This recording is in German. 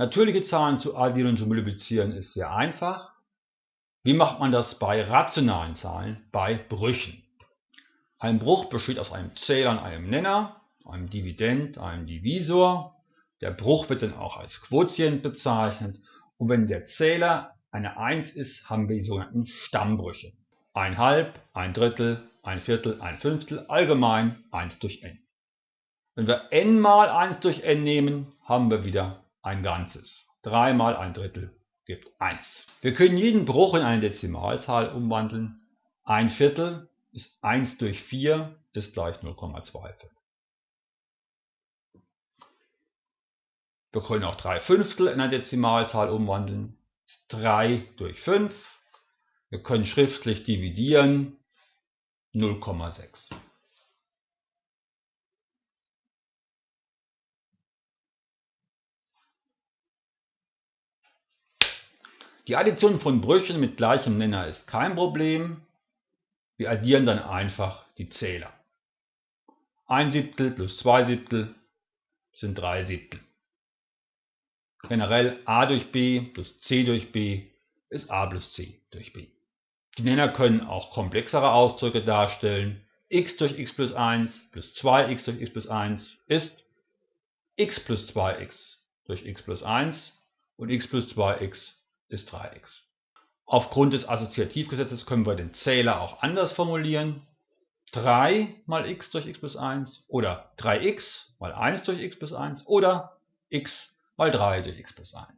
Natürliche Zahlen zu addieren und zu multiplizieren ist sehr einfach. Wie macht man das bei rationalen Zahlen, bei Brüchen? Ein Bruch besteht aus einem Zähler und einem Nenner, einem Dividend, einem Divisor. Der Bruch wird dann auch als Quotient bezeichnet. Und wenn der Zähler eine 1 ist, haben wir die sogenannten Stammbrüche. Ein Halb, ein Drittel, ein Viertel, ein Fünftel, allgemein 1 durch n. Wenn wir n mal 1 durch n nehmen, haben wir wieder ein Ganzes. 3 mal ein Drittel gibt 1. Wir können jeden Bruch in eine Dezimalzahl umwandeln. Ein Viertel ist 1 durch 4 ist gleich 0,25. Wir können auch 3 Fünftel in eine Dezimalzahl umwandeln. 3 durch 5. Wir können schriftlich dividieren. 0,6. Die Addition von Brüchen mit gleichem Nenner ist kein Problem. Wir addieren dann einfach die Zähler. 1 Siebtel plus 2 Siebtel sind 3 Siebtel. Generell a durch b plus c durch b ist a plus c durch b. Die Nenner können auch komplexere Ausdrücke darstellen. x durch x plus 1 plus 2x durch x plus 1 ist x plus 2x durch x plus 1 und x plus 2x ist 3x. Aufgrund des Assoziativgesetzes können wir den Zähler auch anders formulieren. 3 mal x durch x plus 1 oder 3x mal 1 durch x plus 1 oder x mal 3 durch x plus 1.